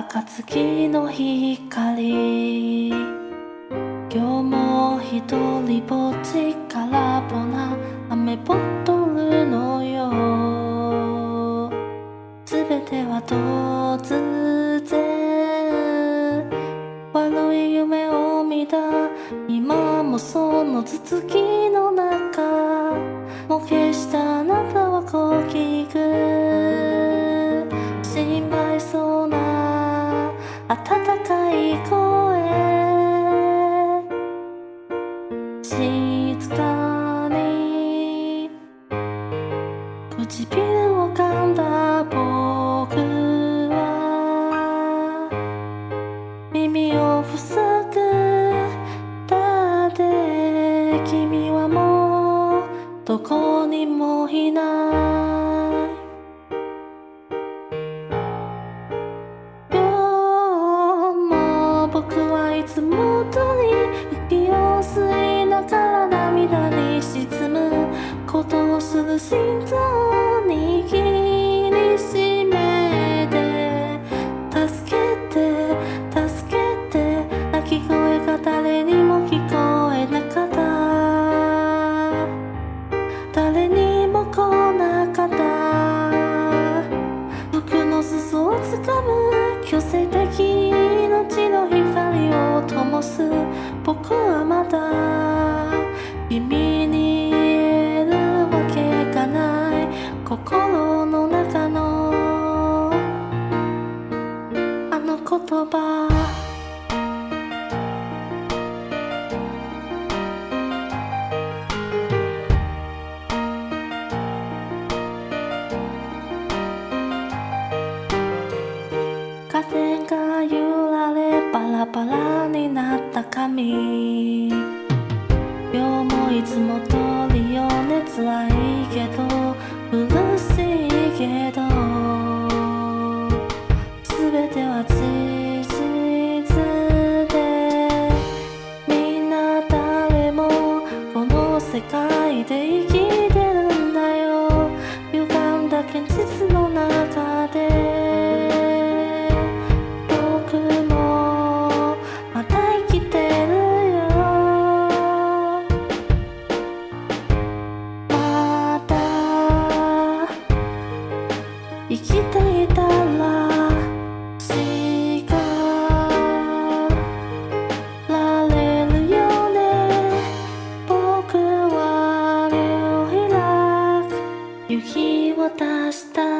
暁の光。今日も一人ぼっちからぽな。雨ボトルのよう。全ては突然唇を噛んだ僕は耳を塞ぐだって君はもうどこにもいない。今日も僕はいつもことをする心臓握りしめて助けて助けて泣き声が誰にも聞こえなかった。誰にも来なかった。服の裾をつかむ強制的命の光を灯す。僕はまだ君に風が揺られバラバラになった髪今日もいつも通りよね辛いけどはを開く。夕日を出した